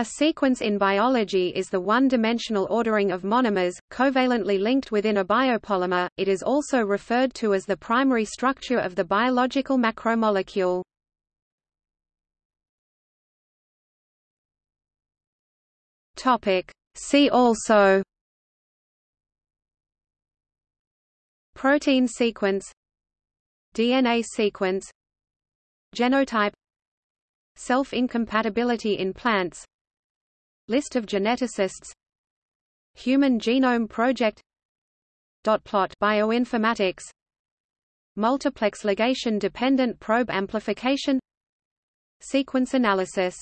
A sequence in biology is the one-dimensional ordering of monomers, covalently linked within a biopolymer. It is also referred to as the primary structure of the biological macromolecule. See also. Protein sequence. DNA sequence. Genotype. Self-incompatibility in plants List of geneticists Human Genome Project Dot plot bioinformatics Multiplex ligation dependent probe amplification Sequence analysis